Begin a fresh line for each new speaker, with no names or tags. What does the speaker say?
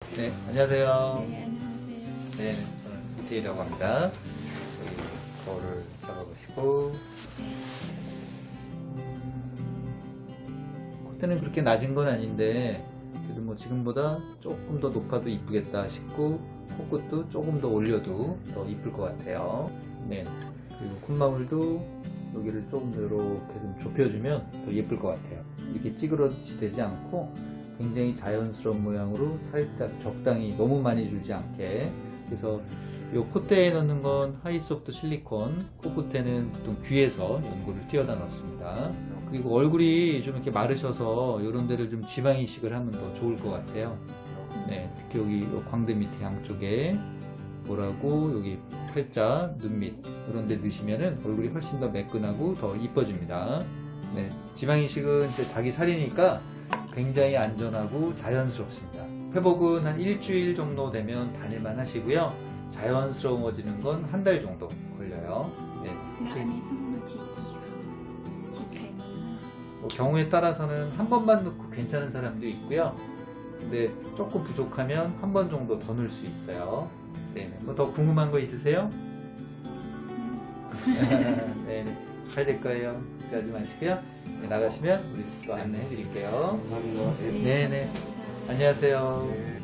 네, 안녕하세요.
네, 안녕하세요.
네, 저는 이태희라고 합니다. 여기 거울을 잡아보시고 콧대는 그렇게 낮은 건 아닌데 그래도 뭐 지금보다 조금 더 높아도 이쁘겠다 싶고 코끝도 조금 더 올려도 더 이쁠 것 같아요. 네, 그리고 콧망울도 여기를 조금 더 이렇게 좀 좁혀주면 더 예쁠 것 같아요. 이렇게 찌그러지 되지 않고 굉장히 자연스러운 모양으로 살짝 적당히 너무 많이 줄지 않게. 그래서 이 콧대에 넣는 건 하이소프트 실리콘 코끝에는 보통 귀에서 연고를 띄어다 넣습니다. 그리고 얼굴이 좀 이렇게 마르셔서 이런 데를 좀 지방 이식을 하면 더 좋을 것 같아요. 네, 특히 여기 요 광대 밑에 양쪽에 뭐라고 여기 팔자, 눈 밑 이런 데 넣으시면은 얼굴이 훨씬 더 매끈하고 더 이뻐집니다. 네, 지방 이식은 이제 자기 살이니까 굉장히 안전하고 자연스럽습니다. 회복은 한 일주일 정도 되면 다닐만 하시고요. 자연스러워지는 건 한 달 정도 걸려요. 네,
kayak mana?
뭐 경우에 따라서는 한 번만 넣고 괜찮은 사람도 있고요. 근데 조금 부족하면 한 번 정도 더 넣을 수 있어요. 네, 뭐더 궁금한 거 있으세요? 네, 잘 될 거예요. 걱정하지 마시고요. 네, 나가시면 우리 또 안내해 드릴게요.
감사합니다.
네, 네. 안녕하세요.
네.